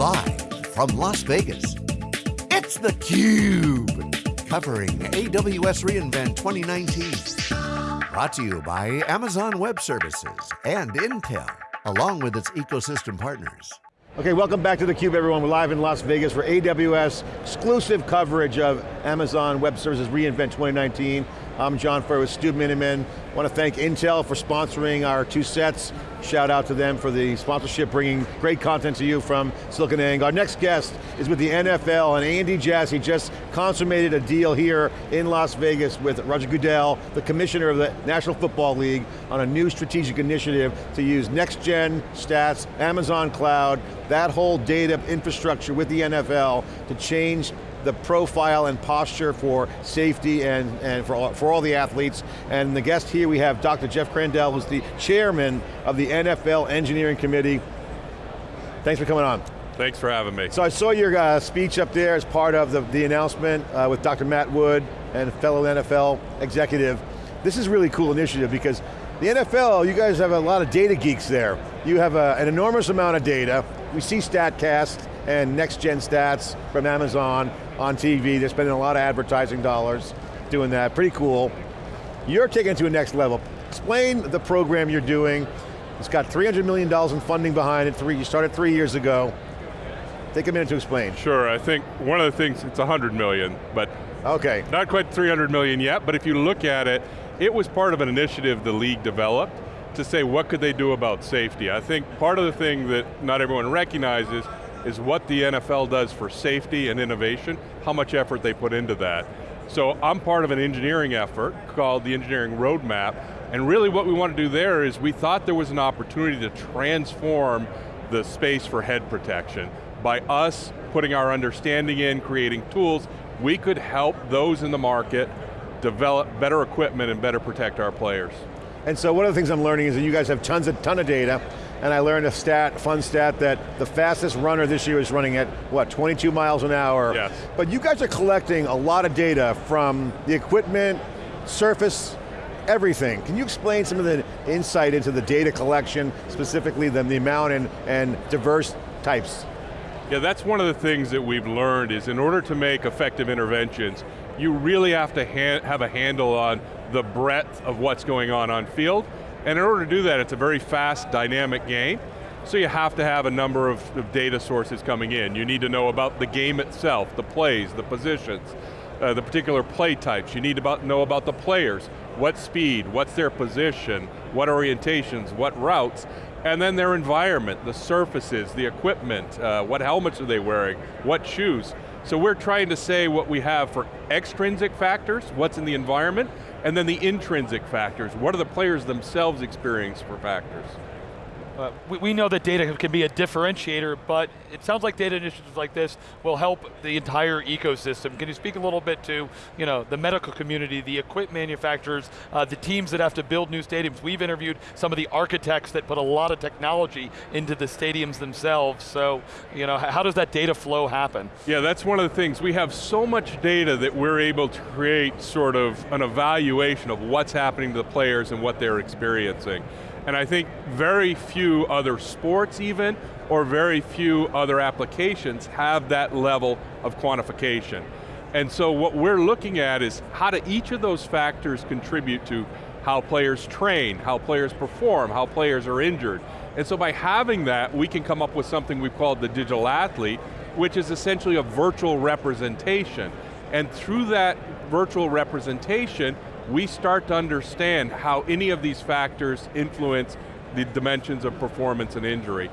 Live from Las Vegas, it's theCUBE. Covering AWS reInvent 2019. Brought to you by Amazon Web Services and Intel, along with its ecosystem partners. Okay, welcome back to theCUBE everyone. We're live in Las Vegas for AWS exclusive coverage of Amazon Web Services reInvent 2019. I'm John Furrier with Stu Miniman. I want to thank Intel for sponsoring our two sets. Shout out to them for the sponsorship, bringing great content to you from SiliconANGLE. Our next guest is with the NFL, and Andy Jassy just consummated a deal here in Las Vegas with Roger Goodell, the commissioner of the National Football League, on a new strategic initiative to use next-gen stats, Amazon Cloud, that whole data infrastructure with the NFL to change the profile and posture for safety and, and for, all, for all the athletes. And the guest here we have Dr. Jeff Crandall, who's the chairman of the NFL Engineering Committee. Thanks for coming on. Thanks for having me. So I saw your uh, speech up there as part of the, the announcement uh, with Dr. Matt Wood and fellow NFL executive. This is a really cool initiative because the NFL, you guys have a lot of data geeks there. You have a, an enormous amount of data. We see StatCast and next-gen stats from Amazon on TV. They're spending a lot of advertising dollars doing that, pretty cool. You're taking it to a next level. Explain the program you're doing. It's got $300 million in funding behind it. Three, you started three years ago. Take a minute to explain. Sure, I think one of the things, it's 100 million, but okay. not quite 300 million yet, but if you look at it, it was part of an initiative the league developed to say what could they do about safety. I think part of the thing that not everyone recognizes is what the NFL does for safety and innovation, how much effort they put into that. So I'm part of an engineering effort called the Engineering Roadmap, and really what we want to do there is we thought there was an opportunity to transform the space for head protection. By us putting our understanding in, creating tools, we could help those in the market develop better equipment and better protect our players. And so one of the things I'm learning is that you guys have tons of ton of data, and I learned a stat, fun stat, that the fastest runner this year is running at, what, 22 miles an hour? Yes. But you guys are collecting a lot of data from the equipment, surface, everything. Can you explain some of the insight into the data collection, specifically the, the amount and, and diverse types? Yeah, that's one of the things that we've learned is in order to make effective interventions, you really have to have a handle on the breadth of what's going on on field, and in order to do that, it's a very fast, dynamic game, so you have to have a number of, of data sources coming in. You need to know about the game itself, the plays, the positions, uh, the particular play types. You need to about, know about the players, what speed, what's their position, what orientations, what routes, and then their environment, the surfaces, the equipment, uh, what helmets are they wearing, what shoes. So we're trying to say what we have for extrinsic factors, what's in the environment, and then the intrinsic factors. What are the players themselves experiencing for factors? Uh, we, we, know that data can be a differentiator, but it sounds like data initiatives like this will help the entire ecosystem. Can you speak a little bit to you know, the medical community, the equipment manufacturers, uh, the teams that have to build new stadiums? We've interviewed some of the architects that put a lot of technology into the stadiums themselves, so you know, how does that data flow happen? Yeah, that's one of the things. We have so much data that we're able to create sort of an evaluation of what's happening to the players and what they're experiencing. And I think very few other sports even, or very few other applications have that level of quantification. And so what we're looking at is how do each of those factors contribute to how players train, how players perform, how players are injured. And so by having that, we can come up with something we've called the digital athlete, which is essentially a virtual representation. And through that virtual representation, we start to understand how any of these factors influence the dimensions of performance and injury.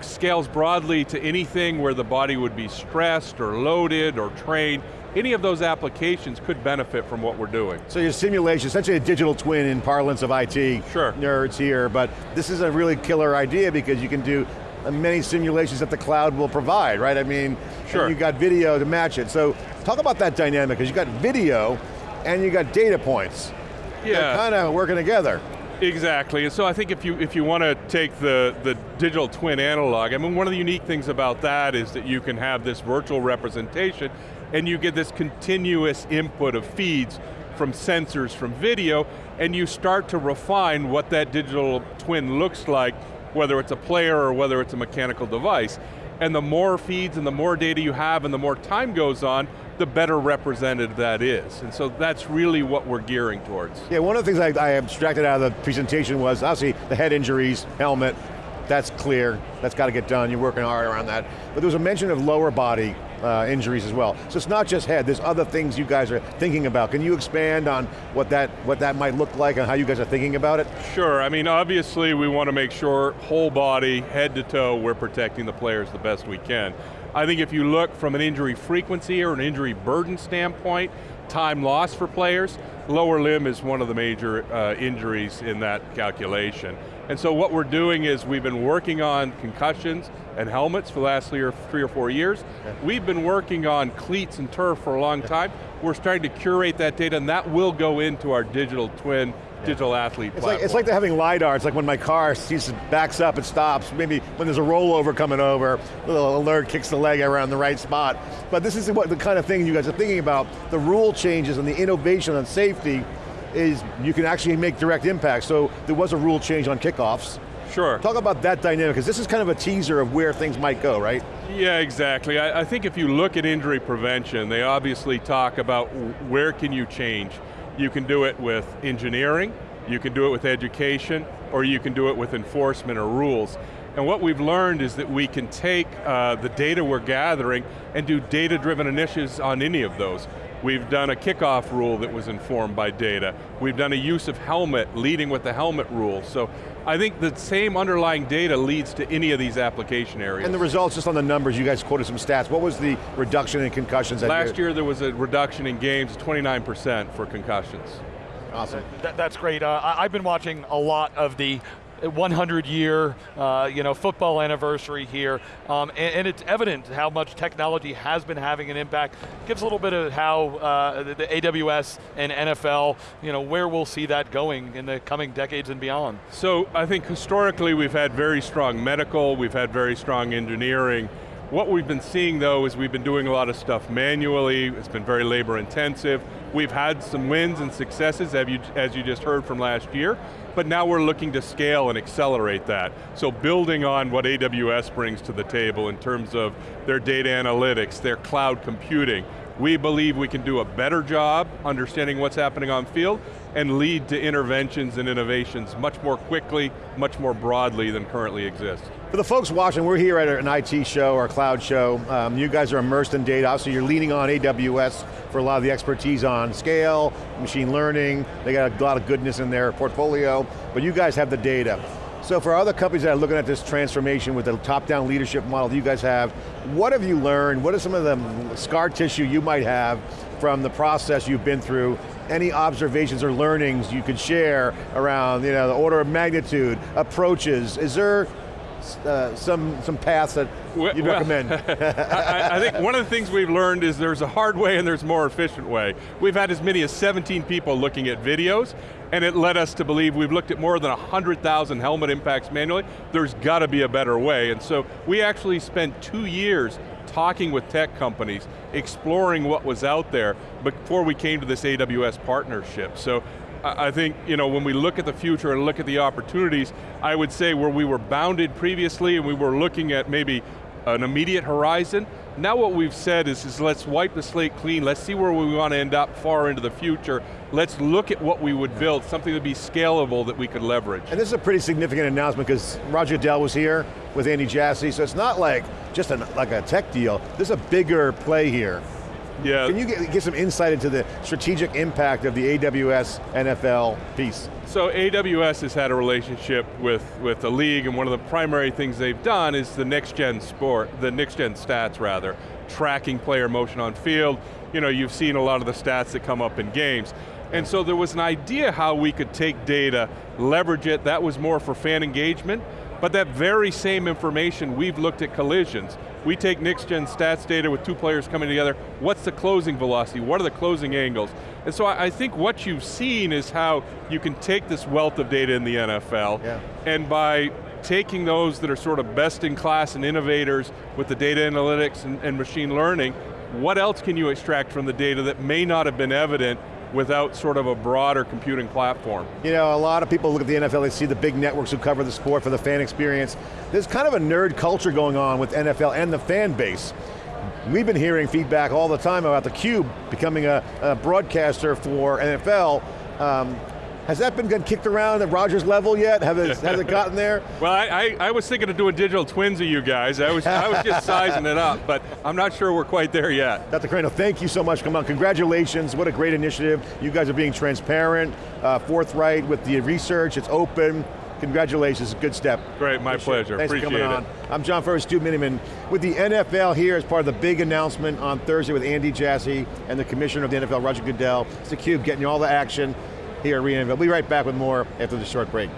Scales broadly to anything where the body would be stressed or loaded or trained, any of those applications could benefit from what we're doing. So your simulation, essentially a digital twin in parlance of IT sure. nerds here, but this is a really killer idea because you can do many simulations that the cloud will provide, right? I mean, sure. you've got video to match it. So talk about that dynamic, because you've got video, and you got data points. Yeah. They're kind of working together. Exactly, and so I think if you if you want to take the, the digital twin analog, I mean one of the unique things about that is that you can have this virtual representation and you get this continuous input of feeds from sensors, from video, and you start to refine what that digital twin looks like whether it's a player or whether it's a mechanical device. And the more feeds and the more data you have and the more time goes on, the better represented that is. And so that's really what we're gearing towards. Yeah, one of the things I, I abstracted out of the presentation was obviously the head injuries, helmet, that's clear, that's got to get done, you're working hard around that. But there was a mention of lower body uh, injuries as well. So it's not just head, there's other things you guys are thinking about. Can you expand on what that, what that might look like and how you guys are thinking about it? Sure, I mean obviously we want to make sure whole body, head to toe, we're protecting the players the best we can. I think if you look from an injury frequency or an injury burden standpoint, time lost for players, lower limb is one of the major uh, injuries in that calculation. And so what we're doing is we've been working on concussions and helmets for the last three or, three or four years. We've been working on cleats and turf for a long time. We're starting to curate that data and that will go into our digital twin digital athlete it's platform. like, it's like they're having LiDAR, it's like when my car sees, backs up, it stops, maybe when there's a rollover coming over, a little alert kicks the leg around the right spot. But this is what the kind of thing you guys are thinking about, the rule changes and the innovation on safety is you can actually make direct impact. So there was a rule change on kickoffs. Sure. Talk about that dynamic, because this is kind of a teaser of where things might go, right? Yeah, exactly. I, I, think if you look at injury prevention, they obviously talk about where can you change. You can do it with engineering, you can do it with education, or you can do it with enforcement or rules. And what we've learned is that we can take uh, the data we're gathering and do data-driven initiatives on any of those. We've done a kickoff rule that was informed by data. We've done a use of helmet, leading with the helmet rule. So I think the same underlying data leads to any of these application areas. And the results, just on the numbers, you guys quoted some stats. What was the reduction in concussions? Last year there was a reduction in games, 29% for concussions. Awesome. That, that's great. Uh, I've been watching a lot of the 100 year uh, you know, football anniversary here, um, and, and, it's evident how much technology has been having an impact. Gives a little bit of how uh, the, the, AWS and NFL, you know, where we'll see that going in the coming decades and beyond. So I think historically we've had very strong medical, we've had very strong engineering, what we've been seeing though is we've been doing a lot of stuff manually, it's been very labor intensive. We've had some wins and successes you, as you just heard from last year, but now we're looking to scale and accelerate that. So building on what AWS brings to the table in terms of their data analytics, their cloud computing, we believe we can do a better job understanding what's happening on field and lead to interventions and innovations much more quickly, much more broadly than currently exists. For the folks watching, we're here at an IT show or cloud show. Um, you guys are immersed in data, obviously you're leaning on AWS for a lot of the expertise on scale, machine learning, they got a lot of goodness in their portfolio, but you guys have the data. So for other companies that are looking at this transformation with the top-down leadership model that you guys have, what have you learned? What are some of the scar tissue you might have from the process you've been through any observations or learnings you could share around you know, the order of magnitude, approaches, is there uh, some, some paths that you'd well, recommend? I, I, think one of the things we've learned is there's a hard way and there's a more efficient way. We've had as many as 17 people looking at videos, and it led us to believe we've looked at more than 100,000 helmet impacts manually. There's got to be a better way, and so we actually spent two years talking with tech companies, exploring what was out there before we came to this AWS partnership. So I think you know, when we look at the future and look at the opportunities, I would say where we were bounded previously and we were looking at maybe an immediate horizon, now what we've said is, is let's wipe the slate clean, let's see where we want to end up far into the future, let's look at what we would build, something that would be scalable that we could leverage. And this is a pretty significant announcement because Roger Dell was here with Andy Jassy, so it's not like just like a tech deal, there's a bigger play here. Yeah. Can you get, get some insight into the strategic impact of the AWS NFL piece? So AWS has had a relationship with, with the league and one of the primary things they've done is the next gen sport, the next gen stats rather, tracking player motion on field. You know, you've seen a lot of the stats that come up in games. And so there was an idea how we could take data, leverage it, that was more for fan engagement, but that very same information, we've looked at collisions. We take next gen stats data with two players coming together, what's the closing velocity, what are the closing angles? And so I, I think what you've seen is how you can take this wealth of data in the NFL, yeah. and by taking those that are sort of best in class and innovators with the data analytics and, and machine learning, what else can you extract from the data that may not have been evident without sort of a broader computing platform. You know, a lot of people look at the NFL, they see the big networks who cover the sport for the fan experience. There's kind of a nerd culture going on with NFL and the fan base. We've been hearing feedback all the time about theCUBE becoming a, a broadcaster for NFL. Um, has that been kicked around at Rogers level yet? Have it, has it gotten there? Well, I, I, I, was thinking of doing digital twins of you guys. I was, I was just sizing it up, but I'm not sure we're quite there yet. Dr. Crandall, thank you so much. Come on, congratulations. What a great initiative. You guys are being transparent, uh, forthright with the research. It's open. Congratulations, good step. Great, my Appreciate pleasure. Thanks Appreciate for coming it. on. I'm John Furrier, Stu Miniman, with the NFL here as part of the big announcement on Thursday with Andy Jassy and the commissioner of the NFL, Roger Goodell. It's theCUBE getting you all the action here at reInvent. We'll be right back with more after this short break.